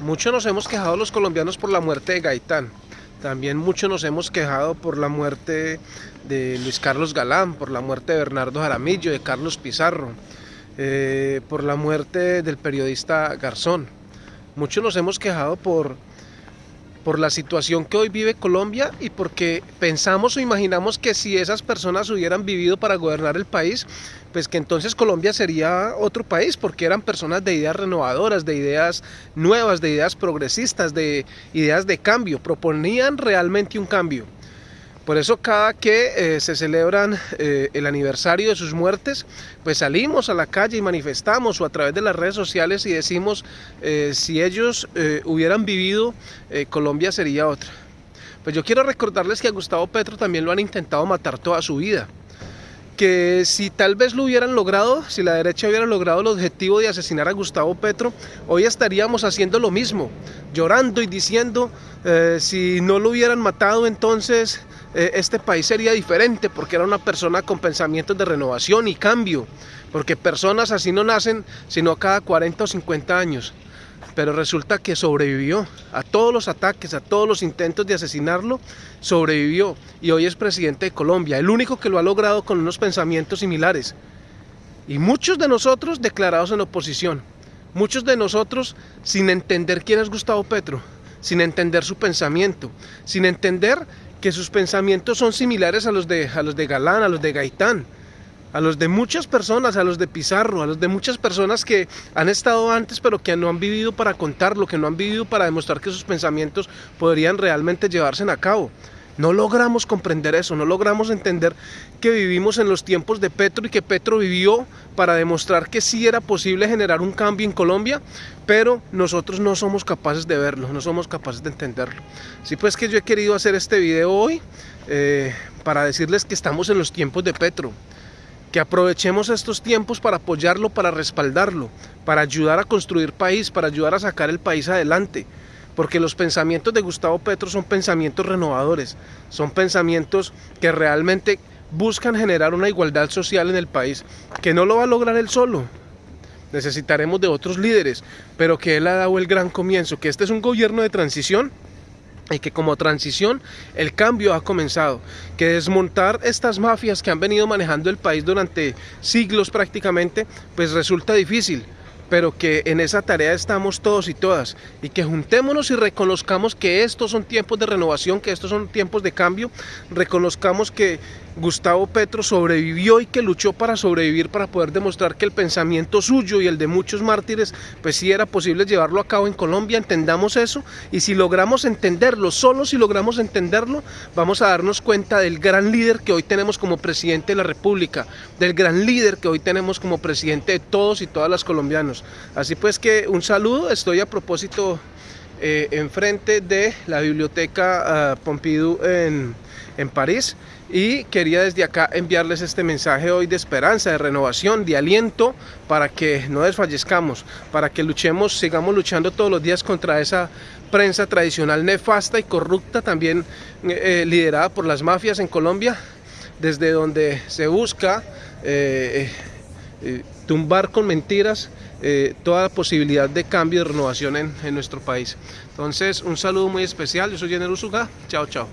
Muchos nos hemos quejado los colombianos por la muerte de Gaitán. También muchos nos hemos quejado por la muerte de Luis Carlos Galán, por la muerte de Bernardo Jaramillo, de Carlos Pizarro, eh, por la muerte del periodista Garzón. Muchos nos hemos quejado por por la situación que hoy vive Colombia y porque pensamos o imaginamos que si esas personas hubieran vivido para gobernar el país, pues que entonces Colombia sería otro país, porque eran personas de ideas renovadoras, de ideas nuevas, de ideas progresistas, de ideas de cambio, proponían realmente un cambio. Por eso cada que eh, se celebran eh, el aniversario de sus muertes, pues salimos a la calle y manifestamos o a través de las redes sociales y decimos eh, si ellos hubieran vivido, Colombia sería otra. Pues yo quiero recordarles que a Gustavo Petro también lo han intentado matar toda su vida que si tal vez lo hubieran logrado, si la derecha hubiera logrado el objetivo de asesinar a Gustavo Petro, hoy estaríamos haciendo lo mismo, llorando y diciendo, si no lo hubieran matado entonces este país sería diferente porque era una persona con pensamientos de renovación y cambio, porque personas así no nacen sino cada 40 o 50 años. Pero resulta que sobrevivió a todos los ataques, a todos los intentos de asesinarlo, sobrevivió y hoy es presidente de Colombia, el único que lo ha logrado con unos pensamientos similares. Y muchos de nosotros declarados en oposición, muchos de nosotros sin entender quién es Gustavo Petro, sin entender su pensamiento, sin entender que sus pensamientos son similares a los de, a los de Galán, a los de Gaitán, a los de muchas personas, a los de Pizarro, a los de muchas personas que han estado antes pero que no han vivido para contarlo, que no han vivido para demostrar que sus pensamientos podrían realmente llevarse a cabo. No logramos comprender eso, no logramos entender que vivimos en los tiempos de Petro y que Petro vivió para demostrar que sí era posible generar un cambio en Colombia, pero nosotros no somos capaces de verlo, no somos capaces de entenderlo. Sí, pues que yo he querido hacer este video hoy eh, para decirles que estamos en los tiempos de Petro, que aprovechemos estos tiempos para apoyarlo, para respaldarlo, para ayudar a construir país, para ayudar a sacar el país adelante porque los pensamientos de Gustavo Petro son pensamientos renovadores, son pensamientos que realmente buscan generar una igualdad social en el país, que no lo va a lograr él solo, necesitaremos de otros líderes, pero que él ha dado el gran comienzo, que este es un gobierno de transición y que como transición el cambio ha comenzado, que desmontar estas mafias que han venido manejando el país durante siglos prácticamente, pues resulta difícil, pero que en esa tarea estamos todos y todas y que juntémonos y reconozcamos que estos son tiempos de renovación, que estos son tiempos de cambio, reconozcamos que Gustavo Petro sobrevivió y que luchó para sobrevivir para poder demostrar que el pensamiento suyo y el de muchos mártires pues sí era posible llevarlo a cabo en Colombia, entendamos eso y si logramos entenderlo, solo si logramos entenderlo vamos a darnos cuenta del gran líder que hoy tenemos como presidente de la república, del gran líder que hoy tenemos como presidente de todos y todas las colombianos. Así pues que un saludo, estoy a propósito eh, enfrente de la biblioteca ah, Pompidou en, en París. Y quería desde acá enviarles este mensaje hoy de esperanza, de renovación, de aliento para que no desfallezcamos, para que luchemos, sigamos luchando todos los días contra esa prensa tradicional nefasta y corrupta también eh, liderada por las mafias en Colombia, desde donde se busca eh, tumbar con mentiras eh, toda posibilidad de cambio y renovación en, en, nuestro país. Entonces, un saludo muy especial, yo soy Jenner Usuga, chao chao.